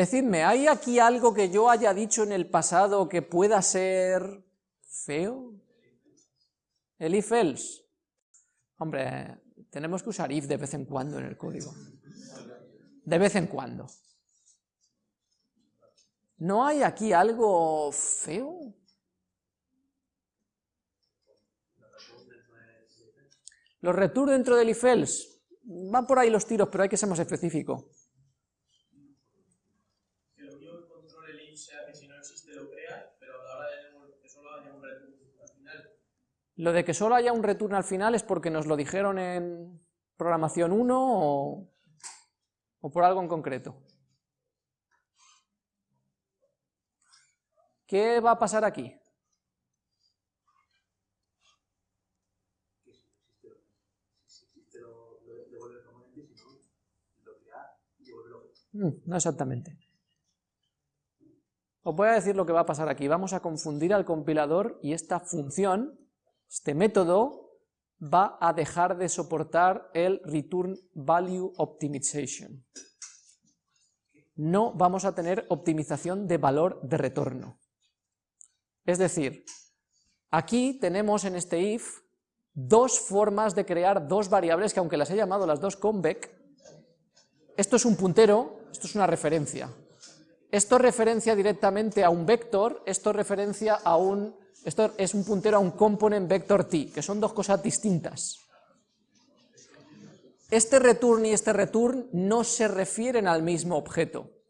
Decidme, ¿hay aquí algo que yo haya dicho en el pasado que pueda ser feo? El if else. Hombre, tenemos que usar if de vez en cuando en el código. De vez en cuando. ¿No hay aquí algo feo? Los return dentro del if else. Van por ahí los tiros, pero hay que ser más específico. Lo de que solo haya un return al final es porque nos lo dijeron en programación 1 o, o por algo en concreto. ¿Qué va a pasar aquí? No exactamente. Os voy a decir lo que va a pasar aquí. Vamos a confundir al compilador y esta función, este método, va a dejar de soportar el Return Value Optimization. No vamos a tener optimización de valor de retorno. Es decir, aquí tenemos en este if dos formas de crear dos variables que aunque las he llamado las dos convec, esto es un puntero, esto es una referencia. Esto referencia directamente a un vector, esto referencia a un, esto es un puntero a un component vector t, que son dos cosas distintas. Este return y este return no se refieren al mismo objeto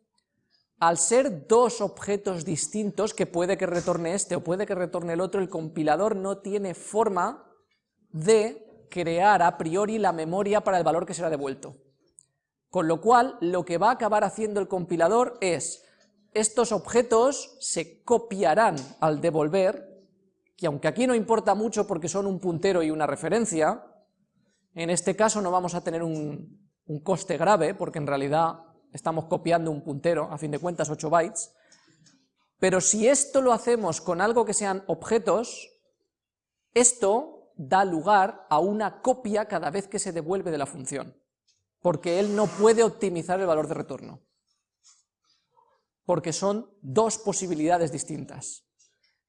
al ser dos objetos distintos, que puede que retorne este o puede que retorne el otro, el compilador no tiene forma de crear a priori la memoria para el valor que será devuelto. Con lo cual, lo que va a acabar haciendo el compilador es, estos objetos se copiarán al devolver, que aunque aquí no importa mucho porque son un puntero y una referencia, en este caso no vamos a tener un, un coste grave, porque en realidad estamos copiando un puntero, a fin de cuentas 8 bytes, pero si esto lo hacemos con algo que sean objetos, esto da lugar a una copia cada vez que se devuelve de la función, porque él no puede optimizar el valor de retorno, porque son dos posibilidades distintas.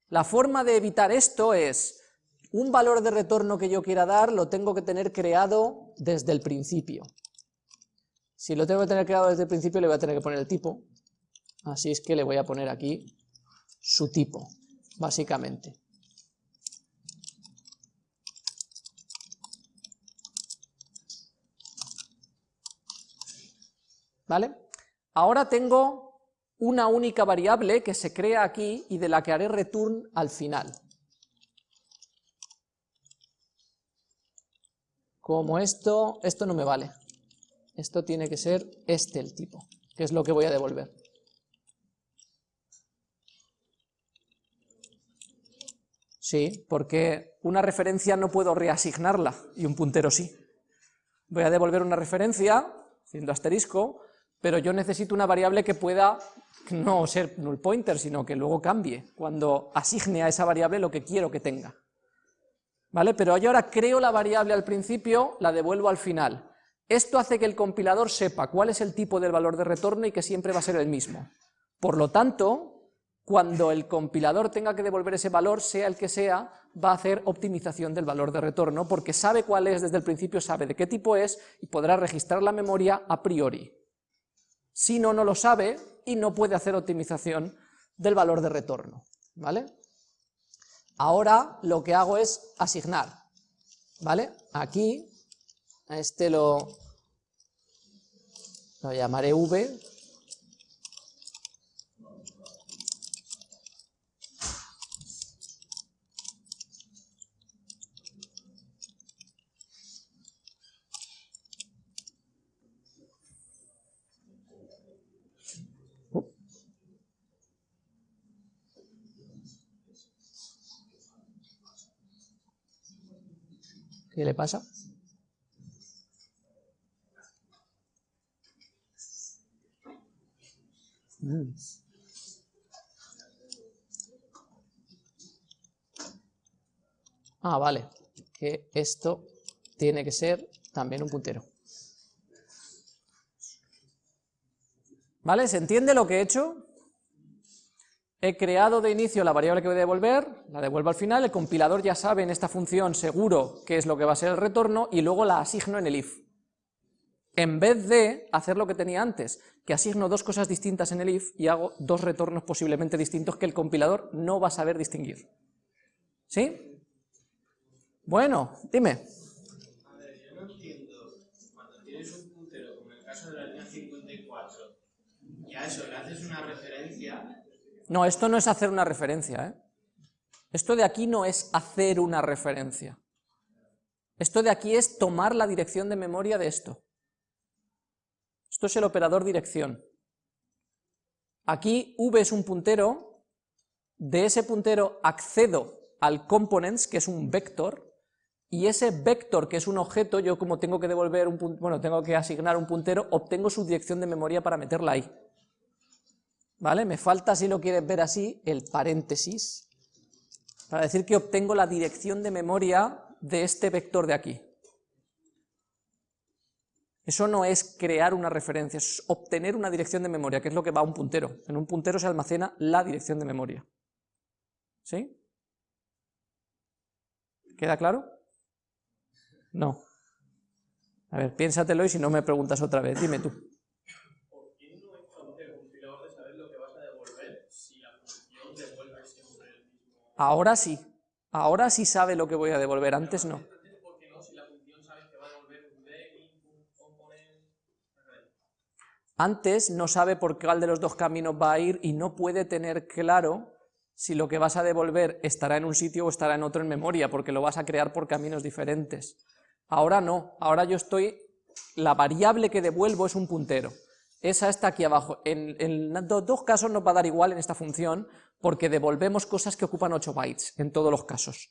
La forma de evitar esto es, un valor de retorno que yo quiera dar lo tengo que tener creado desde el principio. Si lo tengo que tener creado desde el principio, le voy a tener que poner el tipo. Así es que le voy a poner aquí su tipo, básicamente. ¿Vale? Ahora tengo una única variable que se crea aquí y de la que haré return al final. Como esto, esto no me vale esto tiene que ser este el tipo, que es lo que voy a devolver. Sí, porque una referencia no puedo reasignarla, y un puntero sí. Voy a devolver una referencia, haciendo asterisco, pero yo necesito una variable que pueda no ser null pointer, sino que luego cambie, cuando asigne a esa variable lo que quiero que tenga. ¿Vale? Pero yo ahora creo la variable al principio, la devuelvo al final. Esto hace que el compilador sepa cuál es el tipo del valor de retorno y que siempre va a ser el mismo. Por lo tanto, cuando el compilador tenga que devolver ese valor, sea el que sea, va a hacer optimización del valor de retorno, porque sabe cuál es desde el principio, sabe de qué tipo es, y podrá registrar la memoria a priori. Si no, no lo sabe y no puede hacer optimización del valor de retorno. ¿vale? Ahora lo que hago es asignar. ¿vale? Aquí a este lo, lo llamaré V. ¿Qué le pasa? Mm. Ah, vale, que esto tiene que ser también un puntero. ¿Vale? ¿Se entiende lo que he hecho? He creado de inicio la variable que voy a devolver, la devuelvo al final, el compilador ya sabe en esta función seguro qué es lo que va a ser el retorno y luego la asigno en el if. En vez de hacer lo que tenía antes, que asigno dos cosas distintas en el if y hago dos retornos posiblemente distintos que el compilador no va a saber distinguir. ¿Sí? Bueno, dime. A ver, yo no entiendo, cuando tienes un puntero, como en el caso de la línea 54, y a eso le haces una referencia, No, esto no es hacer una referencia, ¿eh? Esto de aquí no es hacer una referencia. Esto de aquí es tomar la dirección de memoria de esto. Esto es el operador dirección. Aquí v es un puntero, de ese puntero accedo al components, que es un vector, y ese vector, que es un objeto, yo como tengo que devolver un bueno, tengo que asignar un puntero, obtengo su dirección de memoria para meterla ahí. ¿Vale? Me falta, si lo quieres ver así, el paréntesis, para decir que obtengo la dirección de memoria de este vector de aquí. Eso no es crear una referencia, es obtener una dirección de memoria, que es lo que va a un puntero. En un puntero se almacena la dirección de memoria. ¿Sí? ¿Queda claro? No. A ver, piénsatelo y si no me preguntas otra vez, dime tú. ¿por qué no es fácil el compilador de saber lo que vas a devolver si la función devuelve siempre el mismo? Ahora sí, ahora sí sabe lo que voy a devolver, antes no. Antes, no sabe por cuál de los dos caminos va a ir y no puede tener claro si lo que vas a devolver estará en un sitio o estará en otro en memoria, porque lo vas a crear por caminos diferentes. Ahora no, ahora yo estoy, la variable que devuelvo es un puntero. Esa está aquí abajo. En, dos casos nos va a dar igual en esta función, porque devolvemos cosas que ocupan 8 bytes, en todos los casos.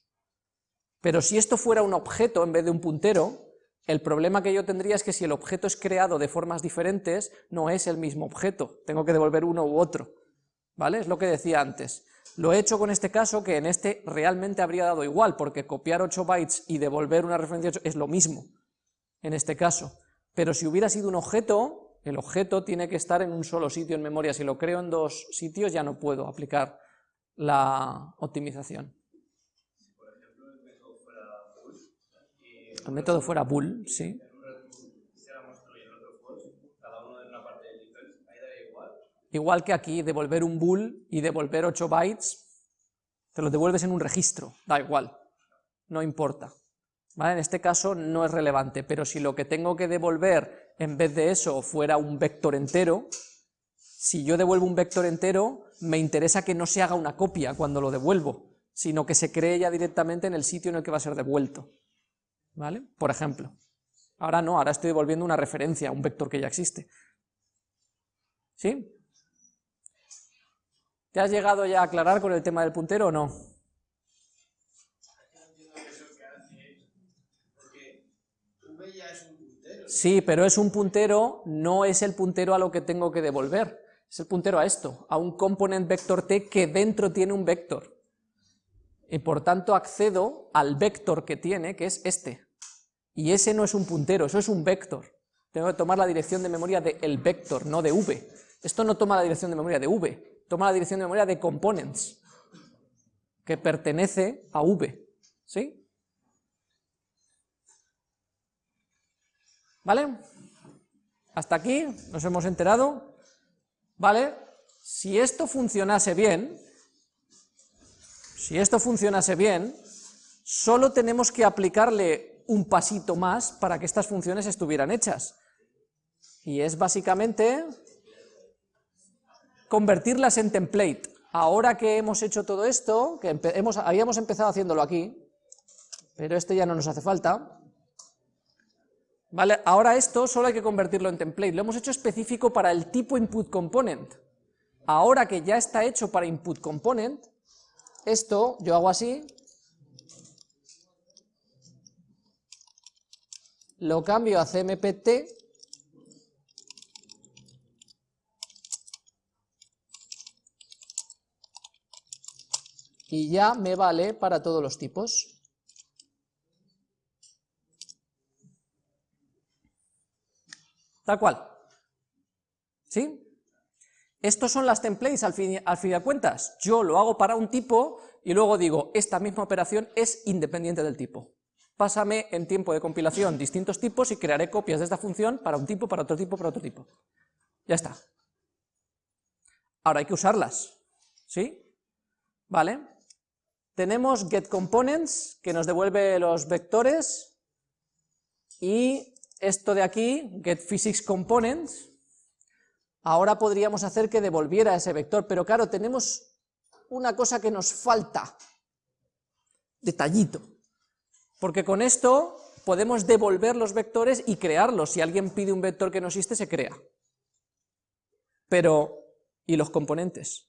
Pero si esto fuera un objeto en vez de un puntero, el problema que yo tendría es que si el objeto es creado de formas diferentes, no es el mismo objeto, tengo que devolver uno u otro. ¿Vale? Es lo que decía antes. Lo he hecho con este caso, que en este realmente habría dado igual, porque copiar 8 bytes y devolver una referencia 8 es lo mismo, en este caso. Pero si hubiera sido un objeto, el objeto tiene que estar en un solo sitio en memoria. Si lo creo en dos sitios, ya no puedo aplicar la optimización. El método fuera bool, sí. El del defense, ahí daría igual. Que aquí, devolver un bool y devolver 8 bytes, te lo devuelves en un registro, da igual, no importa. En este caso no es relevante, pero si lo que tengo que devolver en vez de eso fuera un vector entero, si yo devuelvo un vector entero, me interesa que no se haga una copia cuando lo devuelvo, sino que se cree ya directamente en el sitio en el que va a ser devuelto. ¿Vale? Por ejemplo. Ahora no, ahora estoy devolviendo una referencia un vector que ya existe. ¿Sí? ¿Te has llegado ya a aclarar con el tema del puntero o? No entiendo eso que hace, porque v ya es un puntero. Sí, pero es un puntero, no es el puntero a lo que tengo que devolver, es el puntero a esto, a un component vector t que dentro tiene un vector. Y por tanto accedo al vector que tiene, que es este. Y ese no es un puntero, eso es un vector. Tengo que tomar la dirección de memoria del vector, no de v. Esto no toma la dirección de memoria de v, toma la dirección de memoria de components, que pertenece a v. ¿Sí? ¿Vale? Hasta aquí nos hemos enterado. ¿Vale? Si esto funcionase bien, si esto funcionase bien, solo tenemos que aplicarle un pasito más para que estas funciones estuvieran hechas. Y es básicamente convertirlas en template. Ahora que hemos hecho todo esto, que hemos, habíamos empezado haciéndolo aquí, pero este ya no nos hace falta, ¿Vale? Ahora esto solo hay que convertirlo en template, lo hemos hecho específico para el tipo input component. Ahora que ya está hecho para input component, esto yo hago así, lo cambio a cmpt, y ya me vale para todos los tipos. Tal cual. ¿Sí? Estos son las templates al fin, al fin de cuentas. Yo lo hago para un tipo y luego digo, esta misma operación es independiente del tipo. Pásame en tiempo de compilación distintos tipos y crearé copias de esta función para un tipo, para otro tipo, para otro tipo. Ya está. Ahora hay que usarlas, ¿sí? ¿Vale? Tenemos getComponents, que nos devuelve los vectores, y esto de aquí, getPhysicsComponents, ahora podríamos hacer que devolviera ese vector, pero claro, tenemos una cosa que nos falta, detallito, porque con esto podemos devolver los vectores y crearlos, si alguien pide un vector que no existe, se crea. Pero, ¿y los componentes?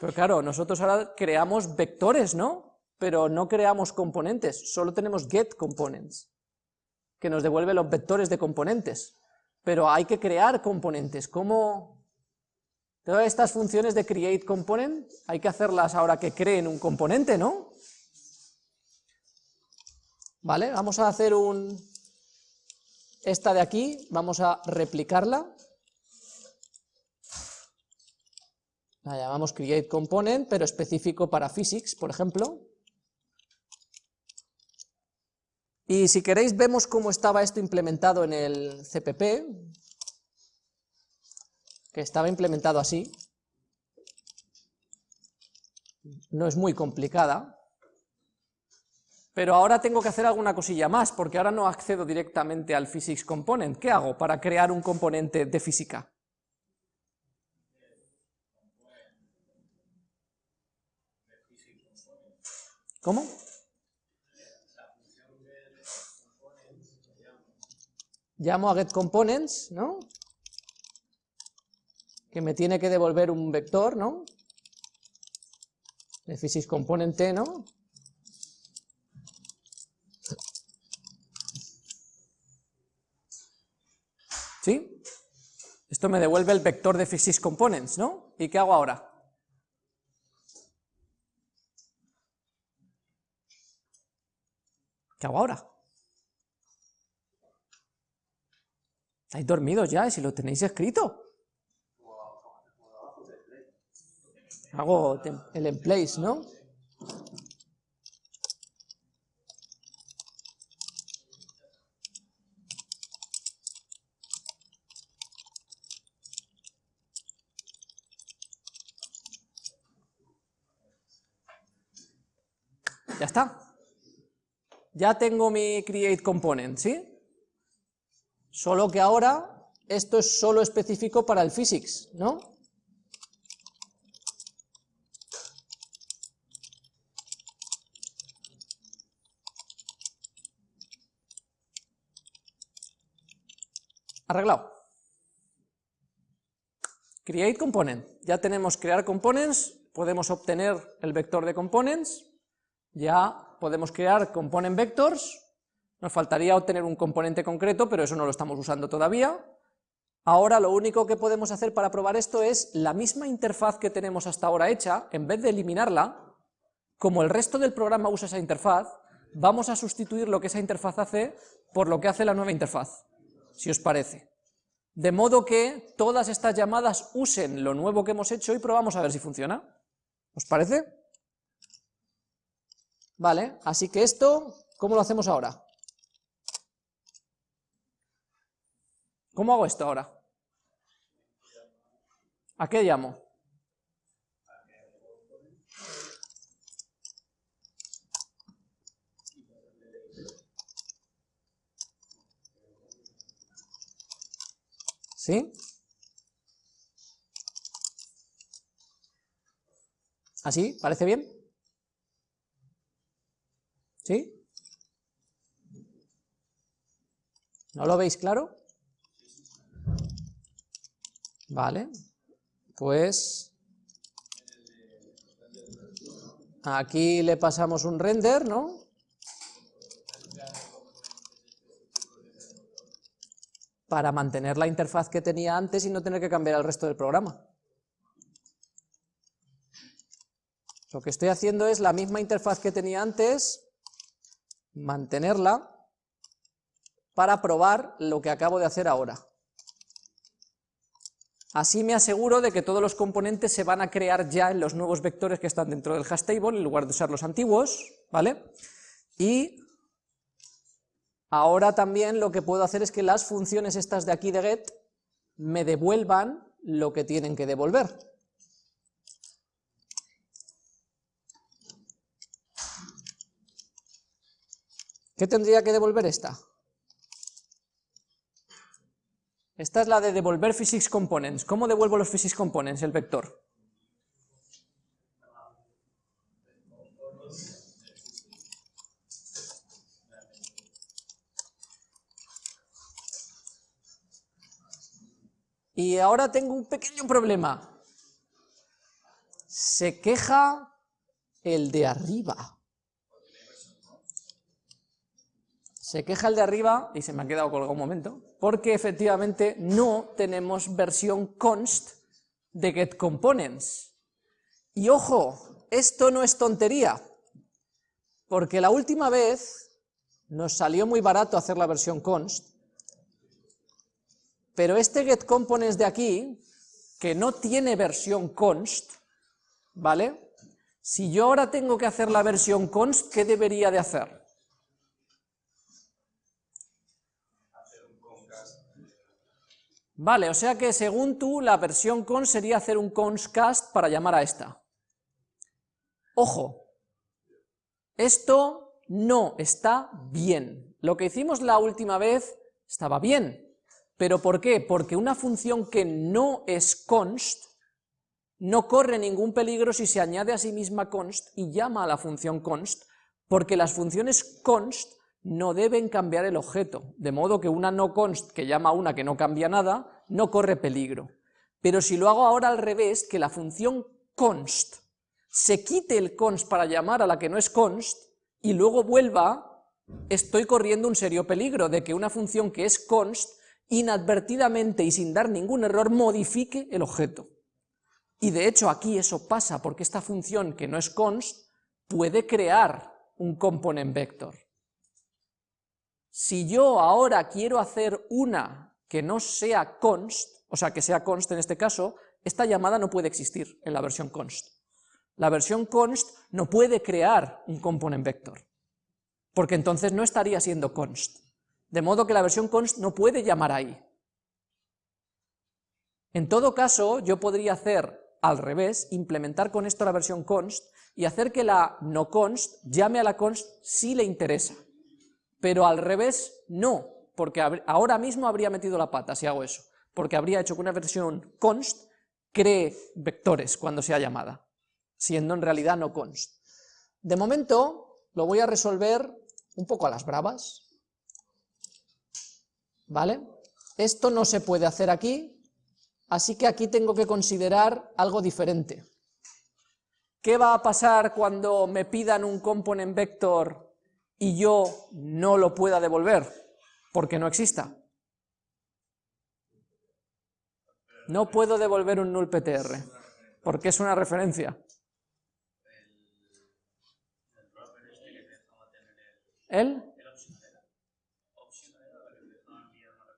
Pero claro, nosotros ahora creamos vectores, ¿no? Pero no creamos componentes, solo tenemos getComponents, que nos devuelve los vectores de componentes. Pero hay que crear componentes, ¿cómo...? Todas estas funciones de createComponent hay que hacerlas ahora que creen un componente, ¿no? Vale, vamos a hacer un... Esta de aquí, vamos a replicarla. La llamamos createComponent, pero específico para physics, por ejemplo. Y si queréis vemos cómo estaba esto implementado en el CPP, que estaba implementado así. No es muy complicada, pero ahora tengo que hacer alguna cosilla más, porque ahora no accedo directamente al physics component. ¿Qué hago para crear un componente de física? ¿Cómo? Llamo a getComponents, ¿no? Que me tiene que devolver un vector, ¿no? De physics component ¿no? ¿Sí? Esto me devuelve el vector de physics components, ¿no? ¿Y qué hago ahora? ¿Qué hago ahora? ¿Estáis dormidos ya? si lo tenéis escrito? Hago el en place, ¿no? Ya está. Ya tengo mi create component, ¿sí? Solo que ahora esto es solo específico para el physics, ¿no? Arreglado. Create component. Ya tenemos crear components, podemos obtener el vector de components, ya podemos crear component vectors, nos faltaría obtener un componente concreto, pero eso no lo estamos usando todavía. Ahora lo único que podemos hacer para probar esto es la misma interfaz que tenemos hasta ahora hecha, en vez de eliminarla, como el resto del programa usa esa interfaz, vamos a sustituir lo que esa interfaz hace por lo que hace la nueva interfaz, si os parece. De modo que todas estas llamadas usen lo nuevo que hemos hecho y probamos a ver si funciona. ¿Os parece? Vale, así que esto, ¿cómo lo hacemos ahora? ¿Cómo hago esto ahora? ¿A qué llamo? ¿Sí? ¿Así? ¿Parece bien? ¿Sí? ¿No lo veis claro? Vale, pues aquí le pasamos un render, ¿no? Para mantener la interfaz que tenía antes y no tener que cambiar el resto del programa. Lo que estoy haciendo es la misma interfaz que tenía antes, mantenerla para probar lo que acabo de hacer ahora. Así me aseguro de que todos los componentes se van a crear ya en los nuevos vectores que están dentro del hash table, en lugar de usar los antiguos, ¿vale? Y ahora también lo que puedo hacer es que las funciones estas de aquí de get me devuelvan lo que tienen que devolver. ¿Qué tendría que devolver esta? Esta es la de devolver physics components. ¿Cómo devuelvo los physics components, el vector? Y ahora tengo un pequeño problema. Se queja el de arriba. Se queja el de arriba, y se me ha quedado colgado un momento, porque efectivamente no tenemos versión const de getComponents. Y ojo, esto no es tontería, porque la última vez nos salió muy barato hacer la versión const, pero este getComponents de aquí, que no tiene versión const, ¿vale? Si yo ahora tengo que hacer la versión const, ¿qué debería de hacer? Vale, o sea que según tú, la versión const sería hacer un constcast para llamar a esta. Ojo, esto no está bien. Lo que hicimos la última vez estaba bien, ¿Pero por qué? Porque una función que no es const no corre ningún peligro si se añade a sí misma const y llama a la función const, porque las funciones const no deben cambiar el objeto, de modo que una no const que llama a una que no cambia nada, no corre peligro. Pero si lo hago ahora al revés, que la función const se quite el const para llamar a la que no es const, y luego vuelva, estoy corriendo un serio peligro de que una función que es const inadvertidamente y sin dar ningún error modifique el objeto. Y de hecho aquí eso pasa porque esta función que no es const puede crear un component vector. Si yo ahora quiero hacer una que no sea const, o sea que sea const en este caso, esta llamada no puede existir en la versión const. La versión const no puede crear un component vector, porque entonces no estaría siendo const. De modo que la versión const no puede llamar ahí. En todo caso, yo podría hacer al revés, implementar con esto la versión const y hacer que la no const llame a la const si le interesa. Pero al revés, no, porque ahora mismo habría metido la pata si hago eso, porque habría hecho que una versión const cree vectores cuando sea llamada, siendo en realidad no const. De momento lo voy a resolver un poco a las bravas, ¿vale? Esto no se puede hacer aquí, así que aquí tengo que considerar algo diferente. ¿Qué va a pasar cuando me pidan un component vector y yo no lo pueda devolver? Porque no exista. No puedo devolver un null PTR, porque es una referencia. ¿El?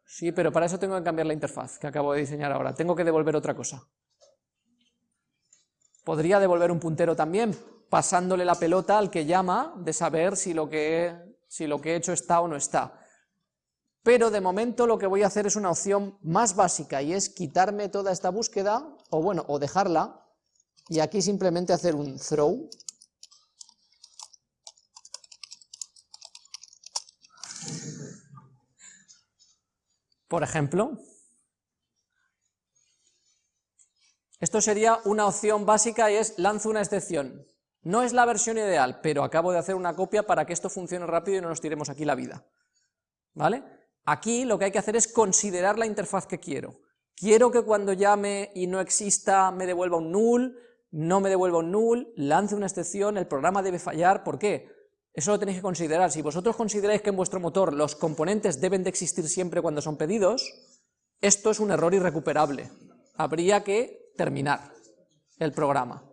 Sí, pero para eso tengo que cambiar la interfaz que acabo de diseñar ahora. Tengo que devolver otra cosa. Podría devolver un puntero también, pasándole la pelota al que llama de saber si lo que, si lo que he hecho está o no está. Pero de momento lo que voy a hacer es una opción más básica y es quitarme toda esta búsqueda, o bueno, o dejarla, y aquí simplemente hacer un throw, Por ejemplo, esto sería una opción básica y es lanzo una excepción. No es la versión ideal, pero acabo de hacer una copia para que esto funcione rápido y no nos tiremos aquí la vida. ¿Vale? Aquí lo que hay que hacer es considerar la interfaz que quiero. Quiero que cuando llame y no exista me devuelva un null, no me devuelva un null, lance una excepción, el programa debe fallar, ¿por qué? Eso lo tenéis que considerar. Si vosotros consideráis que en vuestro motor los componentes deben de existir siempre cuando son pedidos, esto es un error irrecuperable. Habría que terminar el programa.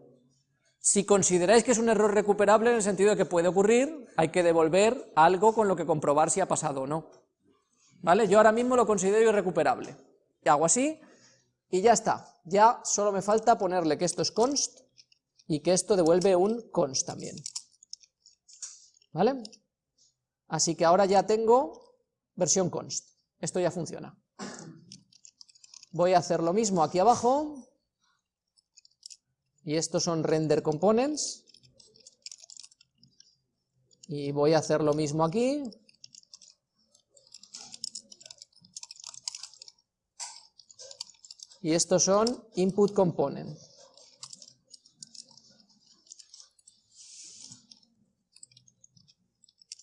Si consideráis que es un error recuperable en el sentido de que puede ocurrir, hay que devolver algo con lo que comprobar si ha pasado o no. ¿Vale? Yo ahora mismo lo considero irrecuperable. Y hago así, y ya está. Ya solo me falta ponerle que esto es const y que esto devuelve un const también. ¿Vale? Así que ahora ya tengo versión const. Esto ya funciona. Voy a hacer lo mismo aquí abajo, y estos son render components, y voy a hacer lo mismo aquí, y estos son input component.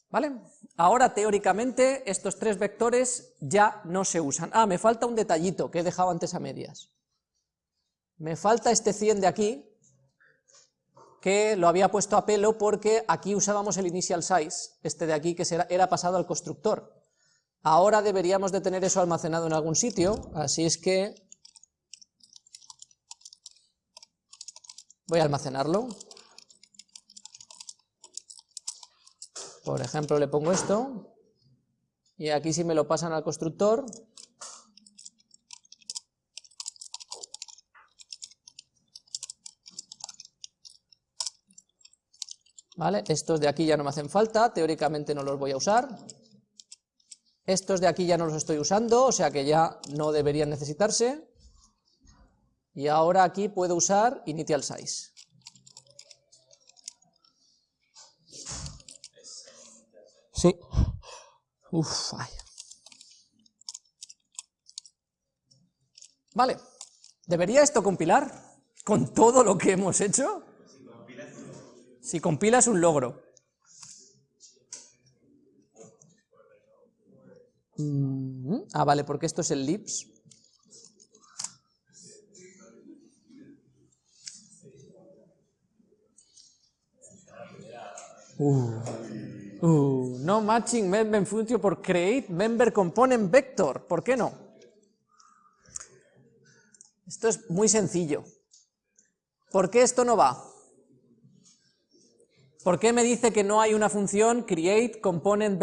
¿Vale? Ahora, teóricamente, estos tres vectores ya no se usan. Ah, me falta un detallito que he dejado antes a medias. Me falta este 100 de aquí, que lo había puesto a pelo porque aquí usábamos el initial size, este de aquí que era pasado al constructor. Ahora deberíamos de tener eso almacenado en algún sitio, así es que voy a almacenarlo. Por ejemplo, le pongo esto, y aquí si me lo pasan al constructor, ¿Vale? Estos de aquí ya no me hacen falta, teóricamente no los voy a usar. Estos de aquí ya no los estoy usando, o sea que ya no deberían necesitarse. Y ahora aquí puedo usar initial size. Sí. Uf, Vale. ¿Debería esto compilar con todo lo que hemos hecho? Si compila es un logro. Mm, ah, vale, porque esto es el lips. Uh. Uh, no matching member function por create member component vector. ¿Por qué no? Esto es muy sencillo. ¿Por qué esto no va? ¿Por qué me dice que no hay una función create component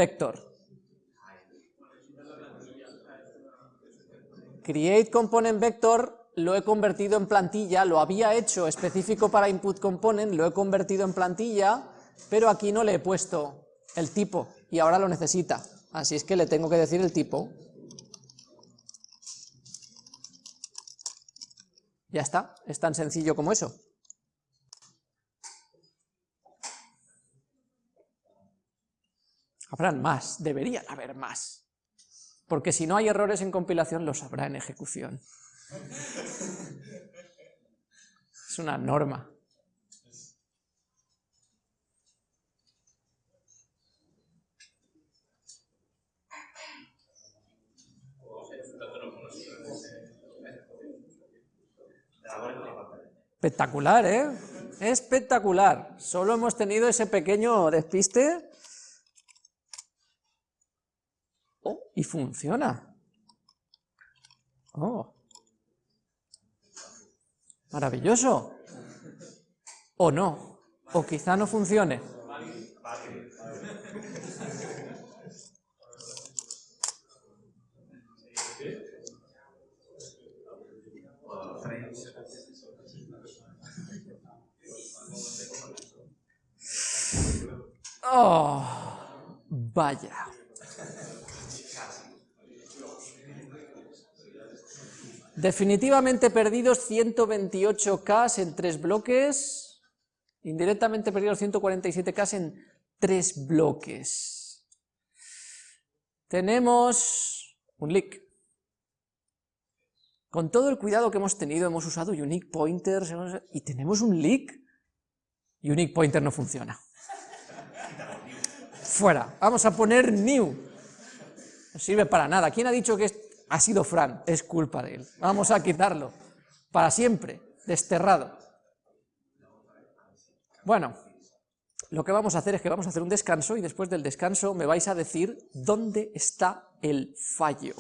lo he convertido en plantilla, lo había hecho específico para input component, lo he convertido en plantilla, pero aquí no le he puesto el tipo, y ahora lo necesita. Así es que le tengo que decir el tipo. Ya está, es tan sencillo como eso. Habrán más, deberían haber más. Porque si no hay errores en compilación, los habrá en ejecución. Es una norma. Espectacular, ¿eh? Espectacular. Solo hemos tenido ese pequeño despiste. Oh, y funciona. Oh. Maravilloso. O no. O quizá no funcione. Oh, vaya. Definitivamente perdidos 128K en tres bloques, indirectamente perdidos 147K en tres bloques. Tenemos un leak. Con todo el cuidado que hemos tenido, hemos usado unique pointers, y tenemos un leak. Unique pointer no funciona. Fuera. Vamos a poner new. No sirve para nada. ¿Quién ha dicho que ha sido Fran? Es culpa de él. Vamos a quitarlo. Para siempre. Desterrado. Bueno, lo que vamos a hacer es que vamos a hacer un descanso y después del descanso me vais a decir dónde está el fallo.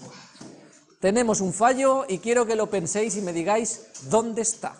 Tenemos un fallo y quiero que lo penséis y me digáis dónde está.